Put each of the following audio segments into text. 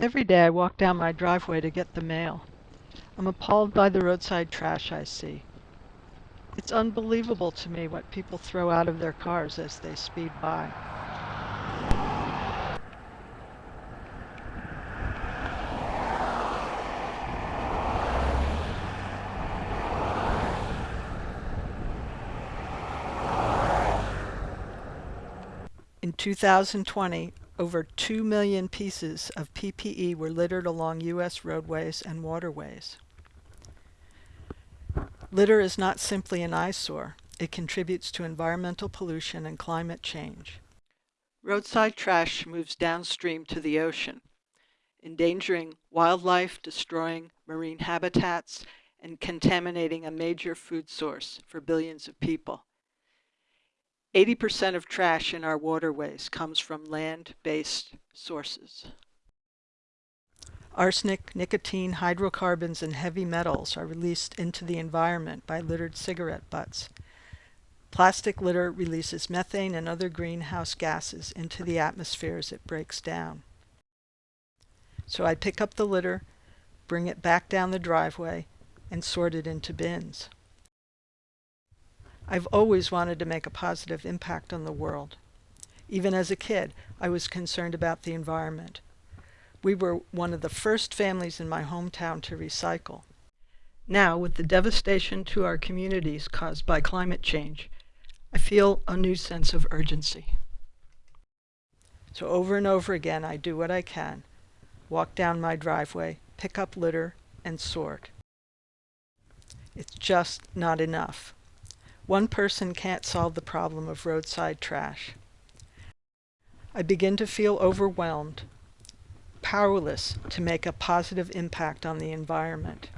Every day I walk down my driveway to get the mail. I'm appalled by the roadside trash I see. It's unbelievable to me what people throw out of their cars as they speed by. In 2020, over 2 million pieces of PPE were littered along U.S. roadways and waterways. Litter is not simply an eyesore. It contributes to environmental pollution and climate change. Roadside trash moves downstream to the ocean, endangering wildlife, destroying marine habitats, and contaminating a major food source for billions of people. 80% of trash in our waterways comes from land-based sources. Arsenic, nicotine, hydrocarbons, and heavy metals are released into the environment by littered cigarette butts. Plastic litter releases methane and other greenhouse gases into the atmosphere as it breaks down. So I pick up the litter, bring it back down the driveway, and sort it into bins. I've always wanted to make a positive impact on the world. Even as a kid, I was concerned about the environment. We were one of the first families in my hometown to recycle. Now, with the devastation to our communities caused by climate change, I feel a new sense of urgency. So over and over again, I do what I can. Walk down my driveway, pick up litter, and sort. It's just not enough. One person can't solve the problem of roadside trash. I begin to feel overwhelmed, powerless to make a positive impact on the environment.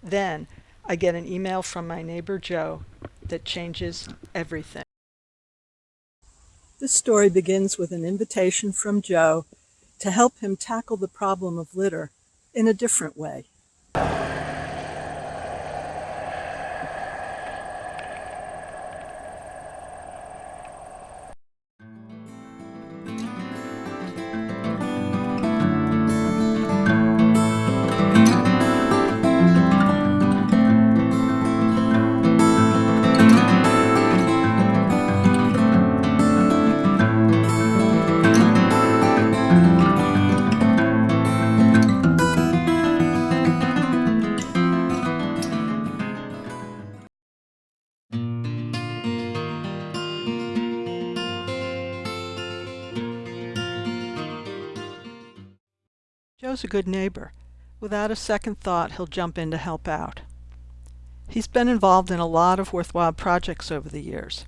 Then I get an email from my neighbor Joe that changes everything. This story begins with an invitation from Joe to help him tackle the problem of litter in a different way. A good neighbor. Without a second thought, he'll jump in to help out. He's been involved in a lot of worthwhile projects over the years.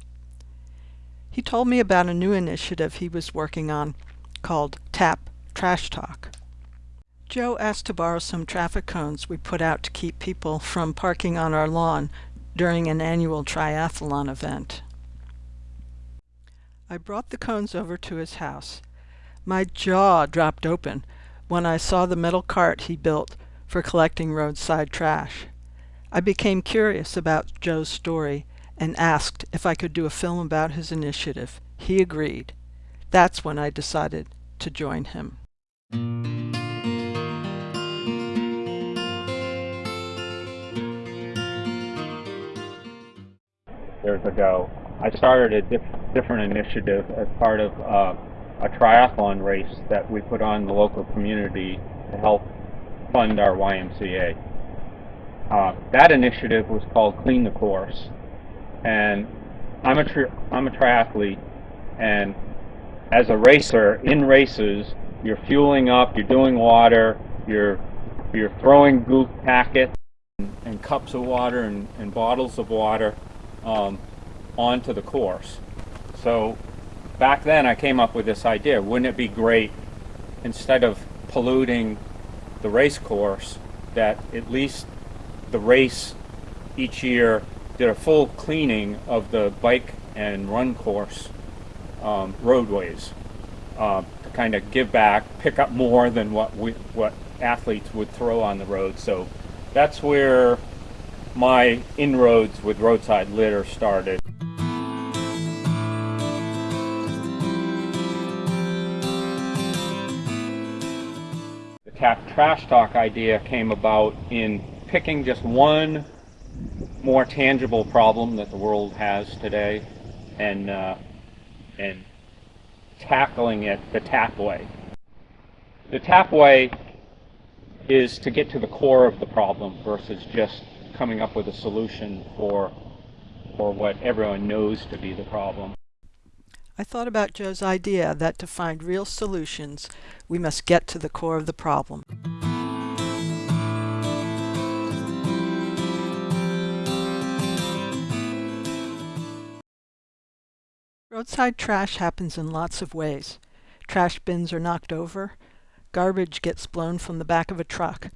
He told me about a new initiative he was working on called TAP Trash Talk. Joe asked to borrow some traffic cones we put out to keep people from parking on our lawn during an annual triathlon event. I brought the cones over to his house. My jaw dropped open when I saw the metal cart he built for collecting roadside trash. I became curious about Joe's story and asked if I could do a film about his initiative. He agreed. That's when I decided to join him. Years ago, I started a diff different initiative as part of uh, a triathlon race that we put on the local community to help fund our YMCA. Uh, that initiative was called Clean the Course, and I'm a I'm a triathlete, and as a racer in races, you're fueling up, you're doing water, you're you're throwing goop packets and, and cups of water and, and bottles of water um, onto the course. So back then I came up with this idea. Wouldn't it be great, instead of polluting the race course, that at least the race each year did a full cleaning of the bike and run course um, roadways uh, to kind of give back, pick up more than what we, what athletes would throw on the road. So that's where my inroads with roadside litter started. Tap trash talk idea came about in picking just one more tangible problem that the world has today and uh, and tackling it the tap way. The tap way is to get to the core of the problem versus just coming up with a solution for for what everyone knows to be the problem. I thought about Joe's idea that to find real solutions, we must get to the core of the problem. Roadside trash happens in lots of ways. Trash bins are knocked over, garbage gets blown from the back of a truck.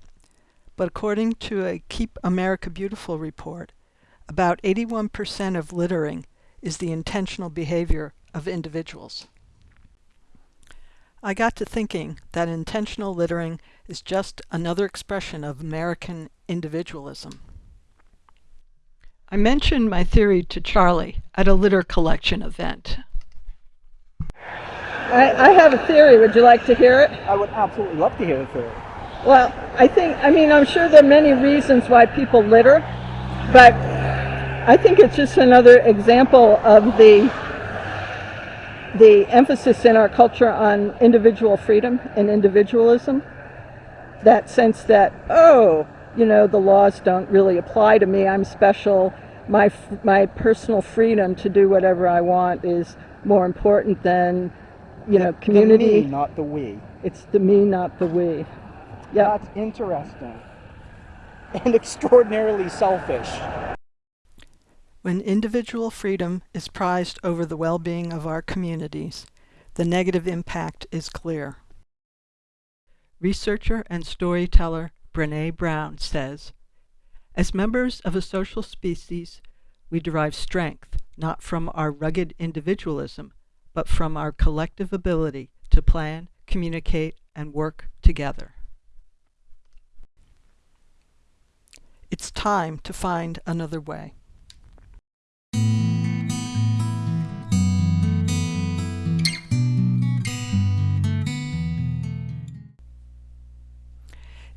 But according to a Keep America Beautiful report, about 81% of littering is the intentional behavior of individuals. I got to thinking that intentional littering is just another expression of American individualism. I mentioned my theory to Charlie at a litter collection event. I, I have a theory. Would you like to hear it? I would absolutely love to hear the theory. Well, I think, I mean, I'm sure there are many reasons why people litter, but I think it's just another example of the the emphasis in our culture on individual freedom and individualism. That sense that, oh, you know, the laws don't really apply to me. I'm special. My, my personal freedom to do whatever I want is more important than, you know, community. The me, not the we. It's the me, not the we. Yeah. That's interesting. And extraordinarily selfish. When individual freedom is prized over the well-being of our communities, the negative impact is clear. Researcher and storyteller Brene Brown says, As members of a social species, we derive strength not from our rugged individualism, but from our collective ability to plan, communicate, and work together. It's time to find another way.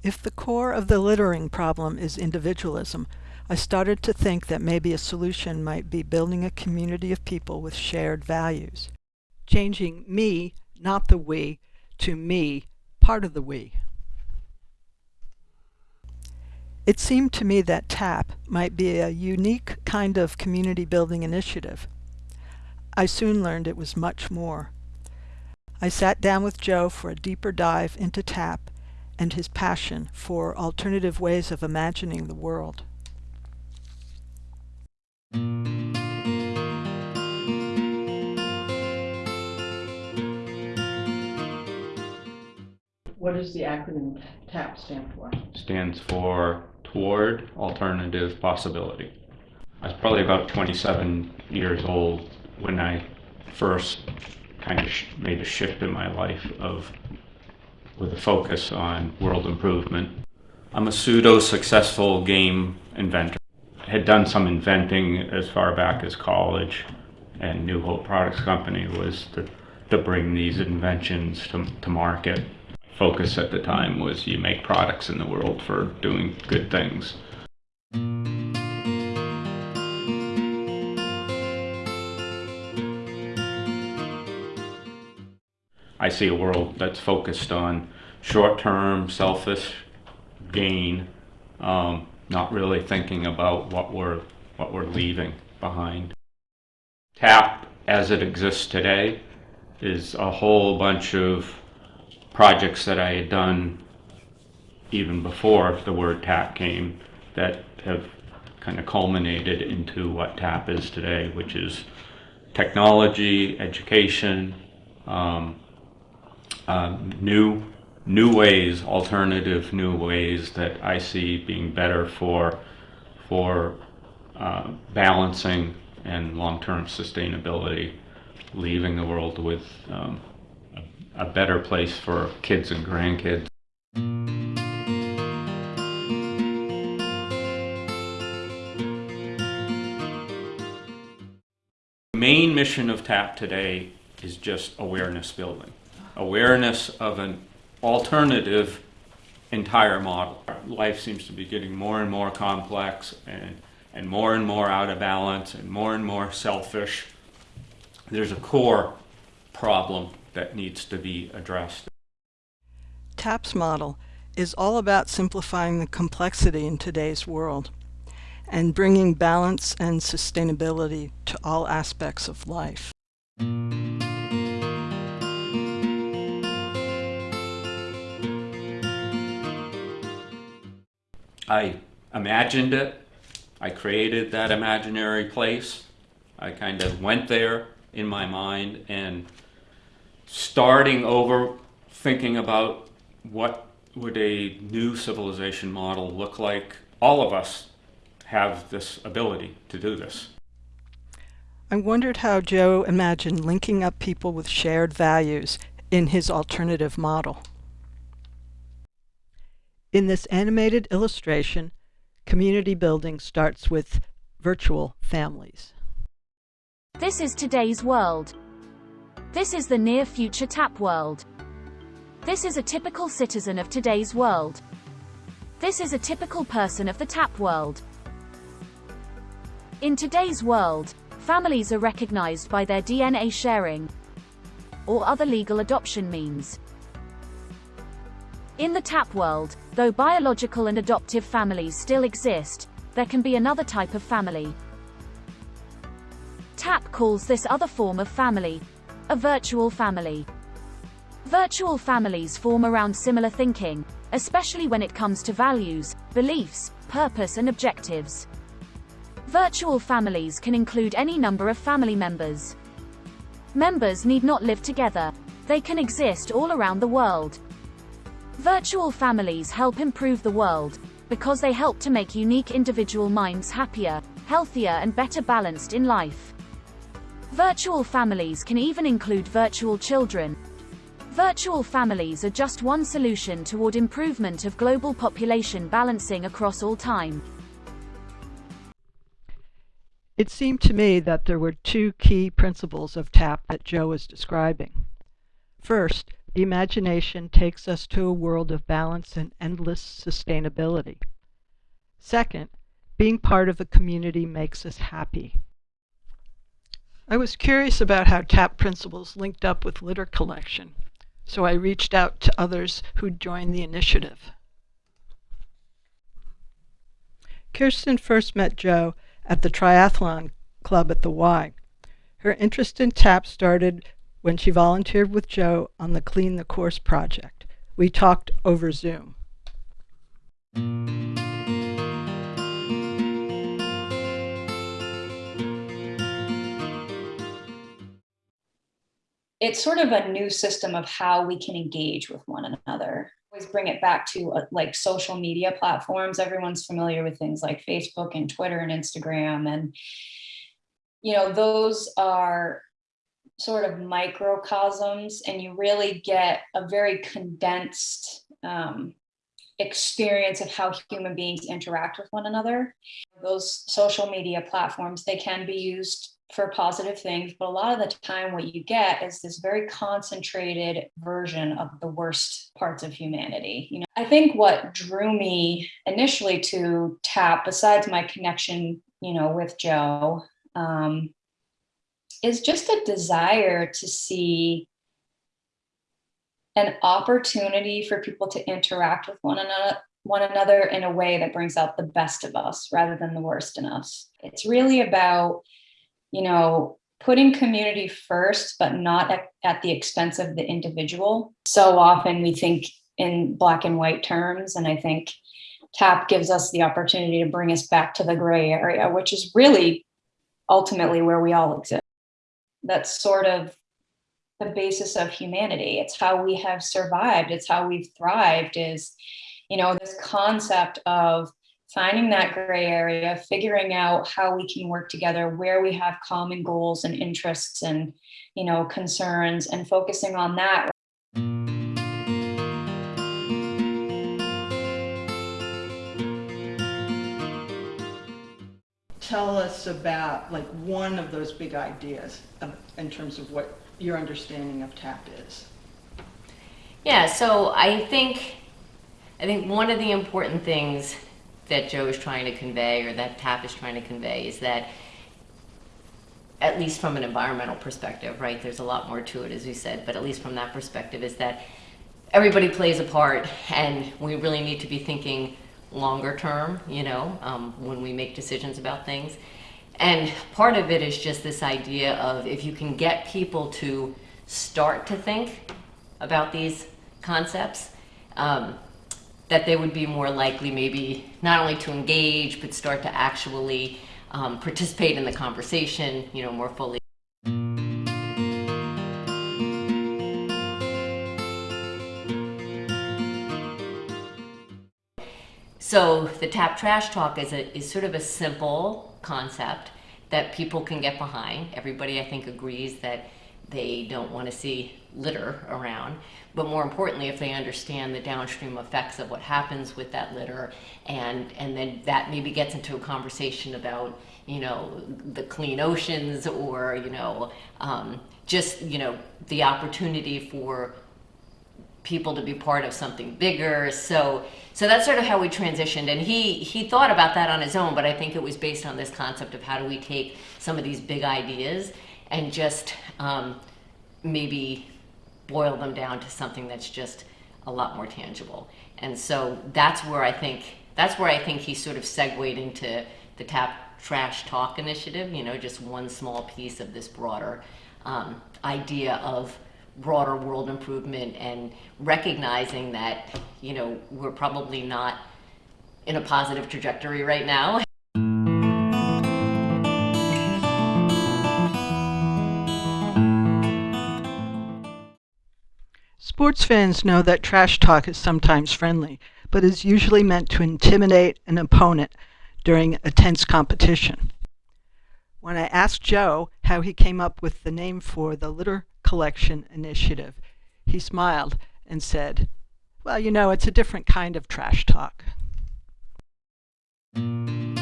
If the core of the littering problem is individualism, I started to think that maybe a solution might be building a community of people with shared values. Changing me, not the we, to me, part of the we. It seemed to me that TAP might be a unique kind of community building initiative. I soon learned it was much more. I sat down with Joe for a deeper dive into TAP and his passion for alternative ways of imagining the world. What does the acronym TAP stand for? Stands for Toward Alternative Possibility. I was probably about 27 years old when I first kind of made a shift in my life of with a focus on world improvement. I'm a pseudo-successful game inventor. I had done some inventing as far back as college, and New Hope Products Company was to, to bring these inventions to, to market. Focus at the time was you make products in the world for doing good things. I see a world that's focused on short-term, selfish gain, um, not really thinking about what we're what we're leaving behind. TAP, as it exists today, is a whole bunch of projects that I had done even before the word TAP came that have kind of culminated into what TAP is today, which is technology, education, um, um, new new ways, alternative new ways that I see being better for for uh, balancing and long-term sustainability, leaving the world with um, a, a better place for kids and grandkids. The main mission of TAP today is just awareness building awareness of an alternative entire model. Life seems to be getting more and more complex and, and more and more out of balance and more and more selfish. There's a core problem that needs to be addressed. TAP's model is all about simplifying the complexity in today's world and bringing balance and sustainability to all aspects of life. I imagined it. I created that imaginary place. I kind of went there in my mind and starting over thinking about what would a new civilization model look like. All of us have this ability to do this. I wondered how Joe imagined linking up people with shared values in his alternative model. In this animated illustration, community building starts with virtual families. This is today's world. This is the near future tap world. This is a typical citizen of today's world. This is a typical person of the tap world. In today's world, families are recognized by their DNA sharing or other legal adoption means. In the tap world, though biological and adoptive families still exist, there can be another type of family. TAP calls this other form of family a virtual family. Virtual families form around similar thinking, especially when it comes to values, beliefs, purpose and objectives. Virtual families can include any number of family members. Members need not live together. They can exist all around the world. Virtual families help improve the world because they help to make unique individual minds happier, healthier and better balanced in life. Virtual families can even include virtual children. Virtual families are just one solution toward improvement of global population balancing across all time. It seemed to me that there were two key principles of TAP that Joe was describing. First, imagination takes us to a world of balance and endless sustainability. Second, being part of a community makes us happy. I was curious about how TAP principles linked up with litter collection, so I reached out to others who'd joined the initiative. Kirsten first met Joe at the triathlon club at the Y. Her interest in TAP started when she volunteered with Joe on the Clean the Course project. We talked over Zoom. it's sort of a new system of how we can engage with one another. Always bring it back to uh, like social media platforms. Everyone's familiar with things like Facebook and Twitter and Instagram. And, you know, those are sort of microcosms and you really get a very condensed um, experience of how human beings interact with one another. Those social media platforms, they can be used for positive things, but a lot of the time what you get is this very concentrated version of the worst parts of humanity. You know, I think what drew me initially to TAP, besides my connection, you know, with Joe, um, is just a desire to see an opportunity for people to interact with one another one another in a way that brings out the best of us rather than the worst in us. It's really about you know, putting community first, but not at, at the expense of the individual. So often we think in black and white terms, and I think TAP gives us the opportunity to bring us back to the gray area, which is really ultimately where we all exist. That's sort of the basis of humanity. It's how we have survived. It's how we've thrived is, you know, this concept of finding that gray area, figuring out how we can work together, where we have common goals and interests and, you know, concerns and focusing on that. Tell us about like one of those big ideas of, in terms of what your understanding of TAP is. Yeah, so I think I think one of the important things that Joe is trying to convey, or that TAP is trying to convey, is that at least from an environmental perspective, right? There's a lot more to it, as we said, but at least from that perspective, is that everybody plays a part, and we really need to be thinking longer term, you know, um, when we make decisions about things. And part of it is just this idea of if you can get people to start to think about these concepts, um, that they would be more likely maybe not only to engage, but start to actually um, participate in the conversation, you know, more fully. So the tap trash talk is a is sort of a simple concept that people can get behind. Everybody, I think, agrees that they don't want to see litter around. But more importantly, if they understand the downstream effects of what happens with that litter, and and then that maybe gets into a conversation about you know the clean oceans or you know um, just you know the opportunity for people to be part of something bigger. So so that's sort of how we transitioned. And he he thought about that on his own, but I think it was based on this concept of how do we take some of these big ideas and just um, maybe boil them down to something that's just a lot more tangible. And so that's where I think that's where I think he sort of segued into the tap trash talk initiative. You know, just one small piece of this broader um, idea of broader world improvement and recognizing that you know we're probably not in a positive trajectory right now Sports fans know that trash talk is sometimes friendly, but is usually meant to intimidate an opponent during a tense competition. When I asked Joe how he came up with the name for the litter collection initiative, he smiled and said, Well, you know, it's a different kind of trash talk. On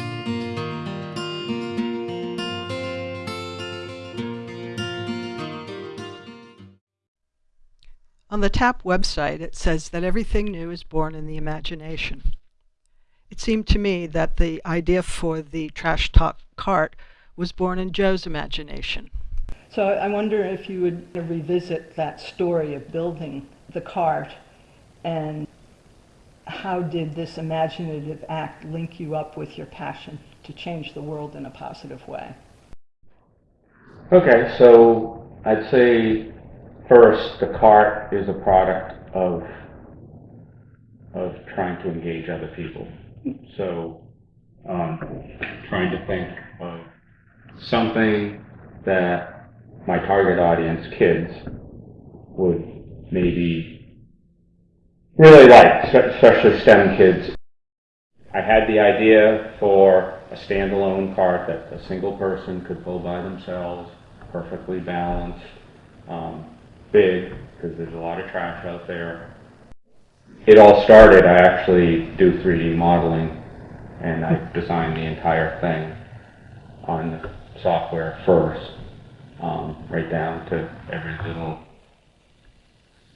the TAP website, it says that everything new is born in the imagination. It seemed to me that the idea for the trash talk cart was born in Joe's imagination. So I wonder if you would revisit that story of building the cart and how did this imaginative act link you up with your passion to change the world in a positive way? Okay, so I'd say first, the cart is a product of of trying to engage other people. So, um, trying to think of something that my target audience, kids, would maybe really like, especially STEM kids. I had the idea for a standalone cart that a single person could pull by themselves, perfectly balanced, um, big, because there's a lot of trash out there. It all started, I actually do 3D modeling, and I designed the entire thing on the software first, um, right down to every little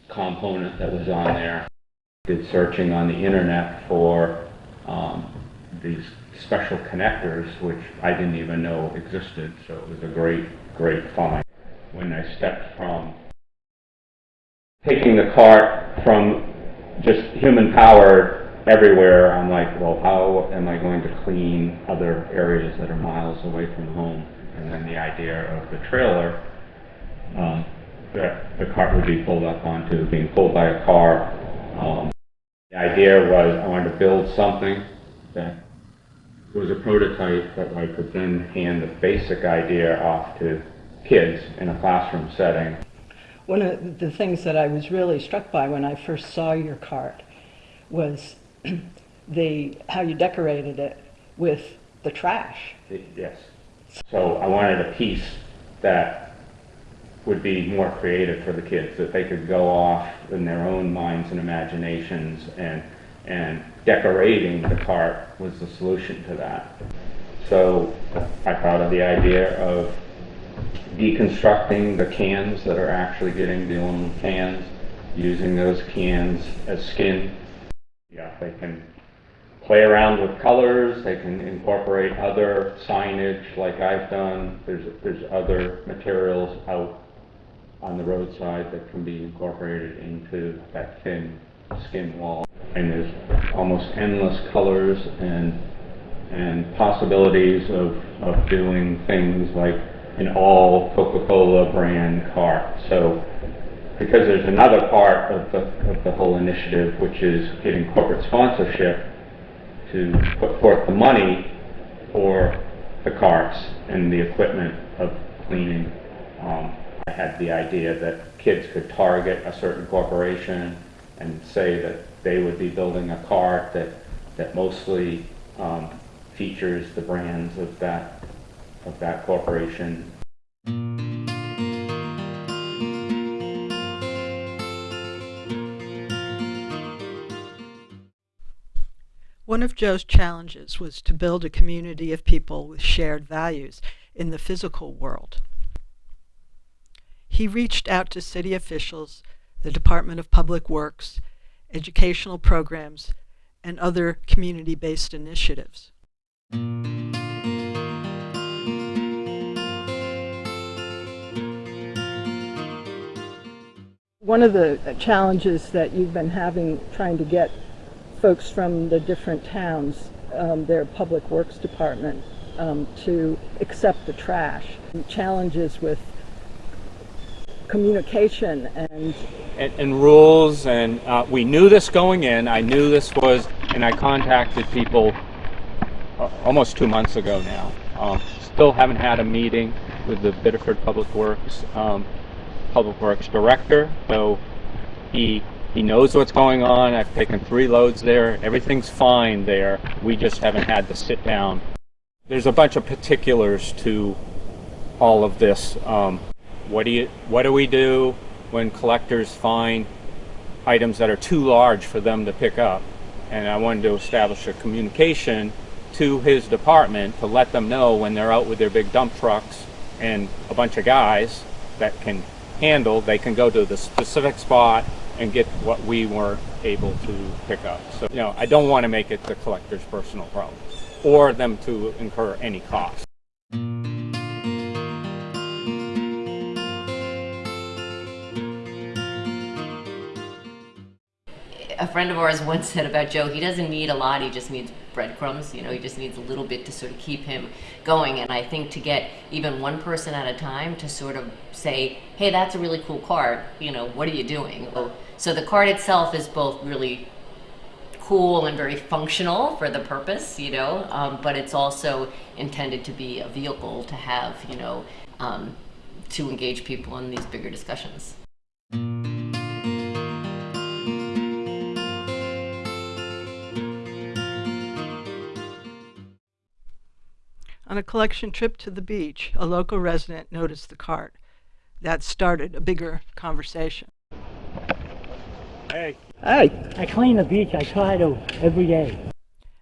component that was on there. Did searching on the internet for um, these special connectors, which I didn't even know existed, so it was a great, great find. When I stepped from taking the cart from just human power everywhere, I'm like, well, how am I going to clean other areas that are miles away from home? And then the idea of the trailer um, that the cart would be pulled up onto, being pulled by a car. Um, the idea was I wanted to build something that was a prototype that I could then hand the basic idea off to kids in a classroom setting. One of the things that I was really struck by when I first saw your cart was the how you decorated it with the trash. Yes. So I wanted a piece that would be more creative for the kids, that they could go off in their own minds and imaginations and and decorating the cart was the solution to that. So I thought of the idea of deconstructing the cans that are actually getting the aluminum cans, using those cans as skin. Yeah, they can play around with colors, they can incorporate other signage like I've done. There's, there's other materials out on the roadside that can be incorporated into that thin skin wall. And there's almost endless colors and, and possibilities of, of doing things like an all Coca-Cola brand cart. So because there's another part of the, of the whole initiative, which is getting corporate sponsorship to put forth the money for the carts and the equipment of cleaning. Um, I had the idea that kids could target a certain corporation and say that they would be building a cart that, that mostly um, features the brands of that, of that corporation One of Joe's challenges was to build a community of people with shared values in the physical world. He reached out to city officials, the Department of Public Works, educational programs, and other community-based initiatives. One of the challenges that you've been having trying to get folks from the different towns, um, their public works department, um, to accept the trash. Challenges with communication and and, and rules, and uh, we knew this going in. I knew this was, and I contacted people uh, almost two months ago now. Um, still haven't had a meeting with the Biddeford Public Works um, Public Works Director, so he he knows what's going on. I've taken three loads there. Everything's fine there. We just haven't had to sit down. There's a bunch of particulars to all of this. Um, what do you what do we do when collectors find items that are too large for them to pick up? And I wanted to establish a communication to his department to let them know when they're out with their big dump trucks and a bunch of guys that can handle, they can go to the specific spot and get what we weren't able to pick up. So, you know, I don't want to make it the collector's personal problem or them to incur any cost. a friend of ours once said about Joe, he doesn't need a lot, he just needs breadcrumbs, you know, he just needs a little bit to sort of keep him going. And I think to get even one person at a time to sort of say, hey, that's a really cool card, you know, what are you doing? The card itself is both really cool and very functional for the purpose, you know, um, but it's also intended to be a vehicle to have, you know, um, to engage people in these bigger discussions. On a collection trip to the beach, a local resident noticed the cart. That started a bigger conversation. Hey. Hey. I clean the beach. I try to every day.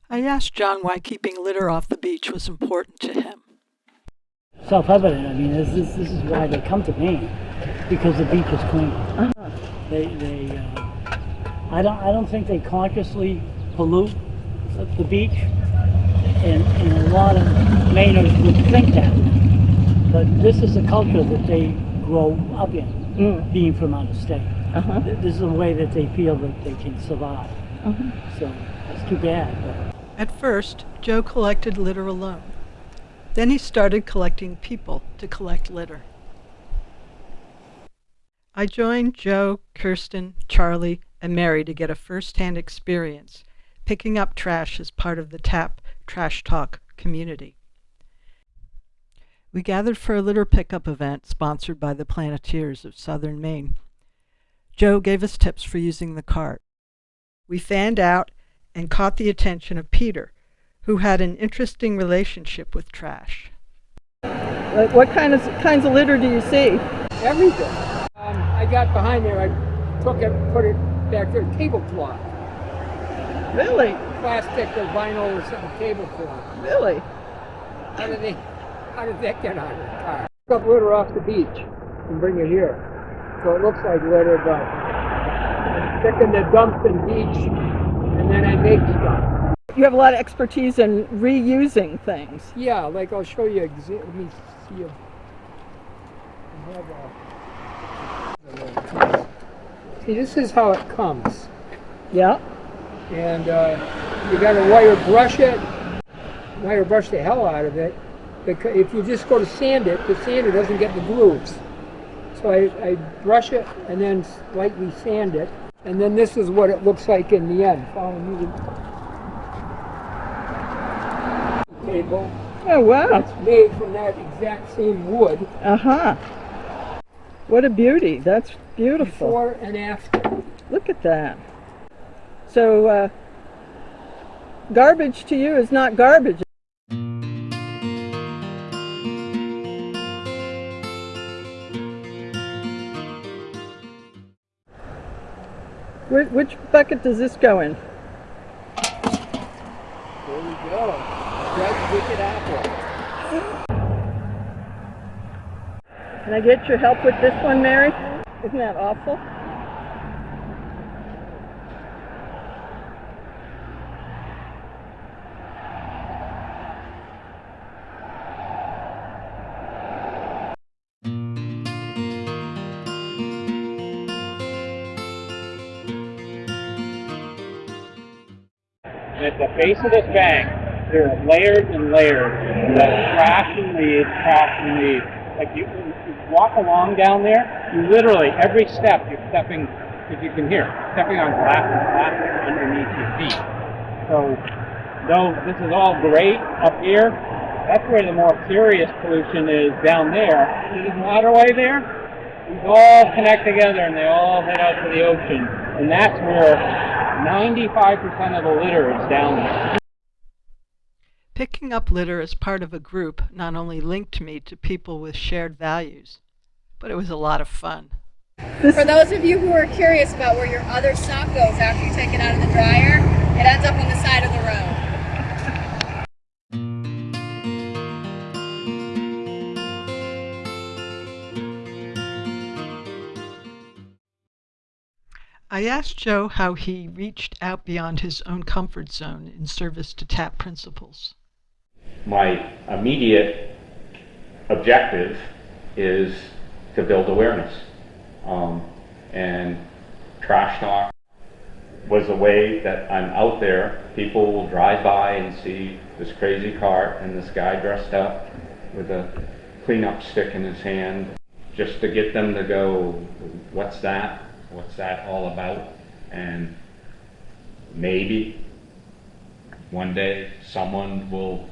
I asked John why keeping litter off the beach was important to him. Self-evident. I mean, this, this, this is why they come to me because the beach is clean. Uh-huh. They, they. Uh, I don't. I don't think they consciously pollute the, the beach, and, and a lot of Mainers would think that. But this is a culture that they grow up in, Mm. being from out of state. Uh-huh. This is a way that they feel that they can survive. Uh-huh. So it's too bad. But At first, Joe collected litter alone. Then he started collecting people to collect litter. I joined Joe, Kirsten, Charlie, and Mary to get a first-hand experience picking up trash as part of the TAP Trash Talk community. We gathered for a litter pickup event sponsored by the Planeteers of Southern Maine. Joe gave us tips for using the cart. We fanned out and caught the attention of Peter, who had an interesting relationship with trash. Like what kind of kinds of litter do you see? everything. Um, I got behind there, I took it, put it back there, tablecloth, Really? plastic or vinyl or something, tablecloth. Really? How did they, how did that get on the car? Took litter off the beach and bring it here. So it looks like litter, but picking the dump and beach and then I make stuff. You have a lot of expertise in reusing things. Yeah, like I'll show you. Let me see if I have a. See, this is how it comes, Yeah. and uh, you got to wire brush it, wire brush the hell out of it. Because if you just go to sand it, the sander doesn't get the grooves. So I, I brush it and then slightly sand it, and then this is what it looks like in the end. Follow me. Table. Oh, wow. It's made from that exact same wood. Uh huh. What a beauty. That's beautiful. Before and after. Look at that. So, uh, garbage to you is not garbage. Wh- Which bucket does this go in? There we go. Red wicked apple. Can I get your help with this one, Mary? Isn't that awful? The base of this bank, there are layers and layers of trash and leaves, trash and leaves. Like you, you walk along down there, you literally, every step, you're stepping, as you can hear, stepping on glass and plastic underneath your feet. So, though this is all great up here, that's where the more serious pollution is down there. This waterway there? These all connect together and they all head out to the ocean. And that's where 95% of the litter is down there. Picking up litter as part of a group not only linked me to people with shared values, but it was a lot of fun. For those of you who are curious about where your other sock goes after you take it out of the dryer, it ends up on the side of the road. I asked Joe how he reached out beyond his own comfort zone in service to TAP principles. My immediate objective is to build awareness. Um, and trash talk was a way that I'm out there. People will drive by and see this crazy cart and this guy dressed up with a cleanup stick in his hand, just to get them to go, what's that? What's that all about? And maybe one day someone will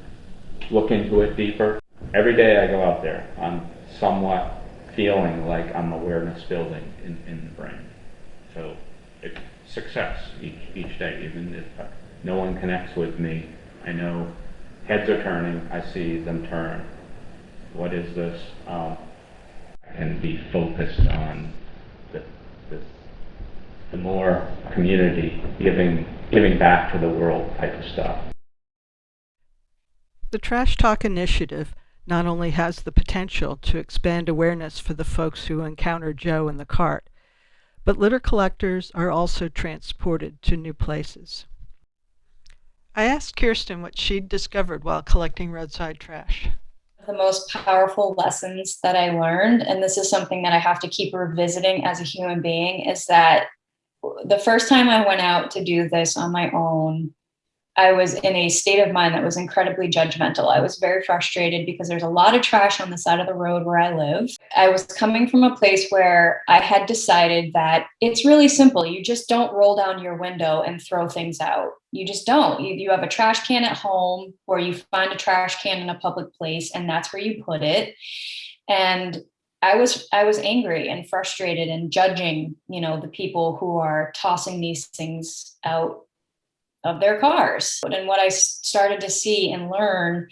look into it deeper. Every day I go out there, I'm somewhat feeling like I'm awareness building in, in the brain. So it's success each, each day, even if uh, no one connects with me. I know heads are turning, I see them turn. What is this? Um, and be focused on the, the more community giving, giving back to the world type of stuff. The Trash Talk Initiative not only has the potential to expand awareness for the folks who encounter Joe in the cart, but litter collectors are also transported to new places. I asked Kirsten what she'd discovered while collecting roadside trash. The most powerful lessons that I learned, and this is something that I have to keep revisiting as a human being, is that the first time I went out to do this on my own, I was in a state of mind that was incredibly judgmental. I was very frustrated because there's a lot of trash on the side of the road where I live. I was coming from a place where I had decided that it's really simple. You just don't roll down your window and throw things out. You just don't. You, you have a trash can at home or you find a trash can in a public place and that's where you put it. And I was I was angry and frustrated and judging, you know, the people who are tossing these things out of their cars. And what I started to see and learn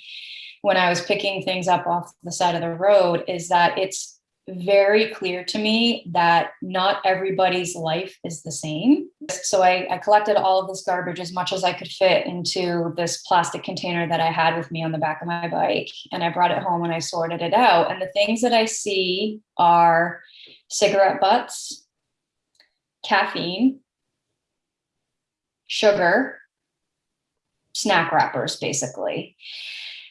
when I was picking things up off the side of the road is that it's very clear to me that not everybody's life is the same. So I, I, collected all of this garbage as much as I could fit into this plastic container that I had with me on the back of my bike. And I brought it home and I sorted it out. And the things that I see are cigarette butts, caffeine, sugar, snack wrappers, basically.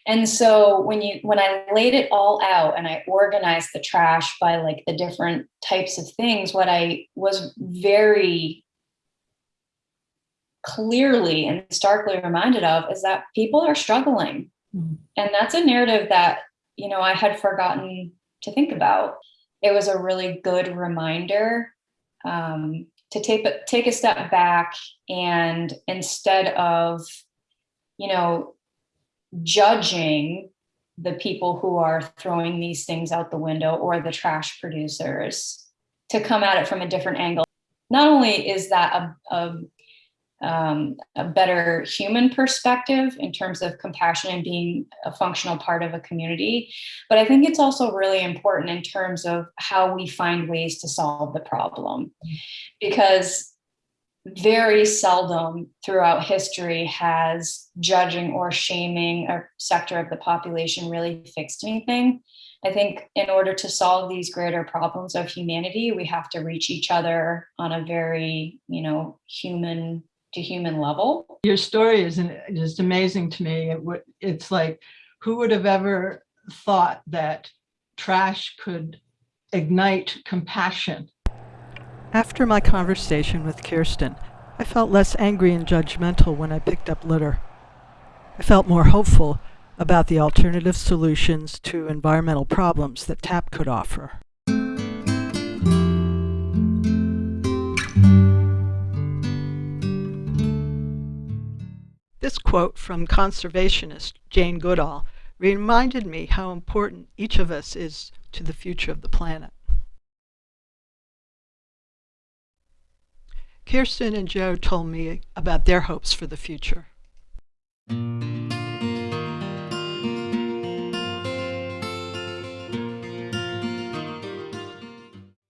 And so when you when I laid it all out and I organized the trash by like the different types of things, what I was very clearly and starkly reminded of is that people are struggling. Mhm. And that's a narrative that, you know, I had forgotten to think about. It was a really good reminder um, to take a, take a step back and instead of, you know, judging the people who are throwing these things out the window or the trash producers to come at it from a different angle. Not only is that a, a, um, a better human perspective in terms of compassion and being a functional part of a community, but I think it's also really important in terms of how we find ways to solve the problem. Because very seldom throughout history has judging or shaming a sector of the population really fixed anything. I think in order to solve these greater problems of humanity, we have to reach each other on a very, you know, human to human level. Your story is just amazing to me. It's like, who would have ever thought that trash could ignite compassion? After my conversation with Kirsten, I felt less angry and judgmental when I picked up litter. I felt more hopeful about the alternative solutions to environmental problems that TAP could offer. This quote from conservationist Jane Goodall reminded me how important each of us is to the future of the planet. Kirsten and Joe told me about their hopes for the future.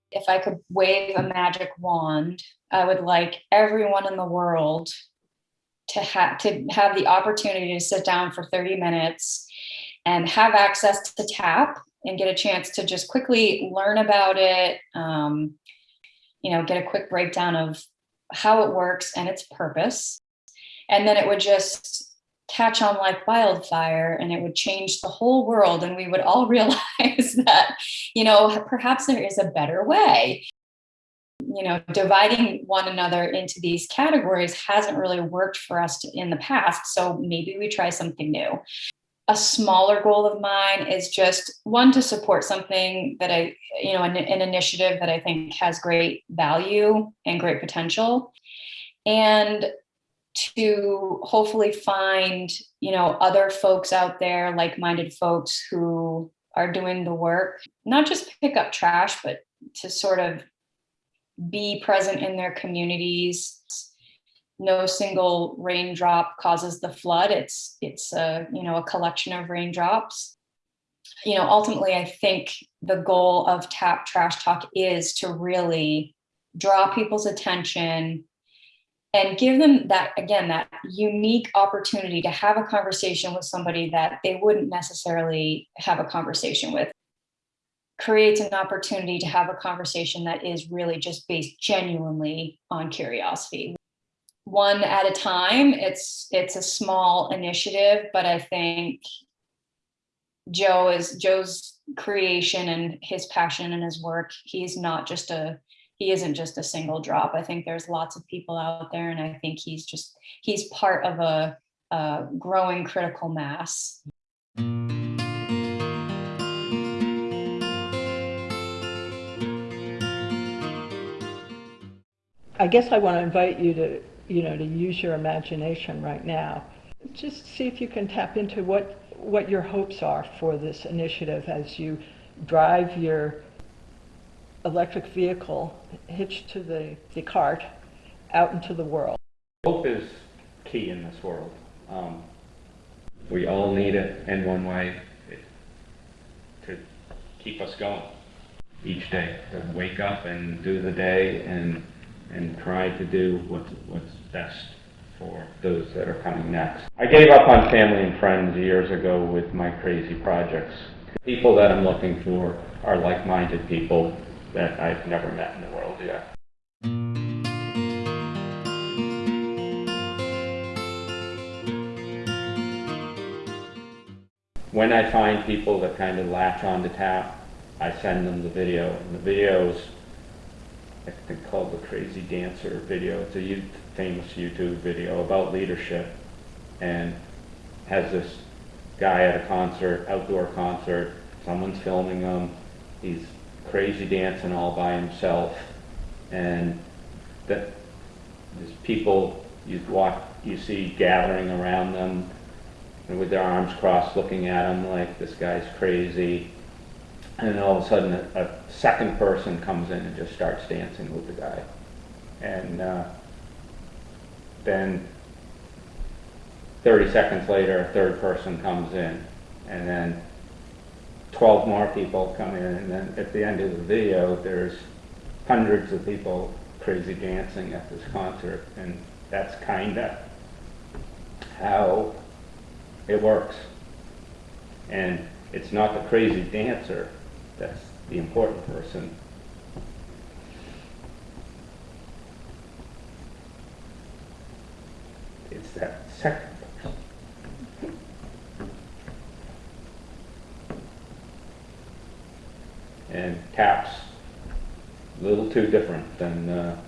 If I could wave a magic wand, I would like everyone in the world to have to have the opportunity to sit down for 30 minutes and have access to tap and get a chance to just quickly learn about it um, you know get a quick breakdown of how it works and its purpose and then it would just catch on like wildfire and it would change the whole world and we would all realize that you know perhaps there is a better way you know, dividing one another into these categories hasn't really worked for us in the past. So maybe we try something new. A smaller goal of mine is just one to support something that I, you know, an, an initiative that I think has great value and great potential. And to hopefully find, you know, other folks out there, like-minded folks who are doing the work, not just pick up trash, but to sort of be present in their communities. No single raindrop causes the flood. It's it's a you know a collection of raindrops. You know, ultimately, I think the goal of Tap Trash Talk is to really draw people's attention and give them that again that unique opportunity to have a conversation with somebody that they wouldn't necessarily have a conversation with creates an opportunity to have a conversation that is really just based genuinely on curiosity one at a time it's it's a small initiative but i think joe is joe's creation and his passion and his work he's not just a he isn't just a single drop. I think there's lots of people out there and i think he's just he's part of a, a growing critical mass. I guess I want to invite you to, you know, to use your imagination right now. Just see if you can tap into what, what your hopes are for this initiative as you drive your electric vehicle hitched to the, the cart out into the world. Hope is key in this world. Um, we all need it in one way to keep us going each day, to wake up and do the day and and try to do what's, what's best for those that are coming next. I gave up on family and friends years ago with my crazy projects. People that I'm looking for are like-minded people that I've never met in the world yet. When I find people that kind of latch on to tap, I send them the video. And the videos I think called the Crazy Dancer video. It's a famous YouTube video about leadership and has this guy at a concert, outdoor concert, someone's filming him, he's crazy dancing all by himself, and that there's people you walk, you see gathering around them and with their arms crossed, looking at him like this guy's crazy. And then all of a sudden, a, a second person comes in and just starts dancing with the guy, and uh, then 30 seconds later, a third person comes in, and then 12 more people come in, and then at the end of the video, there's hundreds of people crazy dancing at this concert, and that's kind of how it works. And it's not the crazy dancer that's the important person. It's that second person. And taps, a little too different than, uh,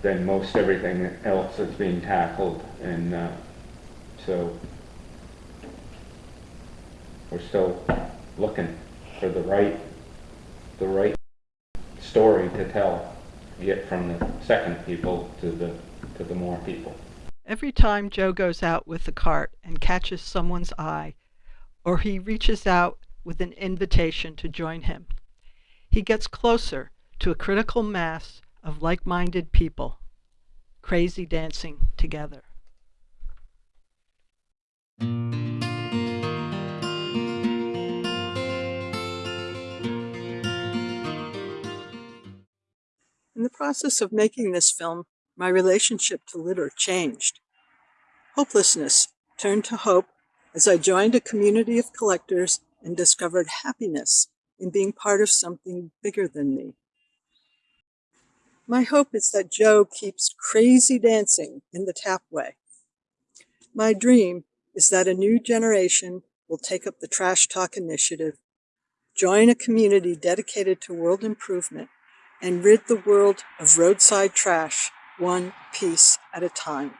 than most everything else that's being tackled. And uh, so we're still looking for the right, the right story to tell. Get from the second people to the, to the more people. Every time Joe goes out with the cart and catches someone's eye, or he reaches out with an invitation to join him, he gets closer to a critical mass of like minded people, crazy dancing together. In the process of making this film, my relationship to litter changed. Hopelessness turned to hope as I joined a community of collectors and discovered happiness in being part of something bigger than me. My hope is that Joe keeps crazy dancing in the tapway. My dream is that a new generation will take up the Trash Talk initiative, join a community dedicated to world improvement, and rid the world of roadside trash one piece at a time.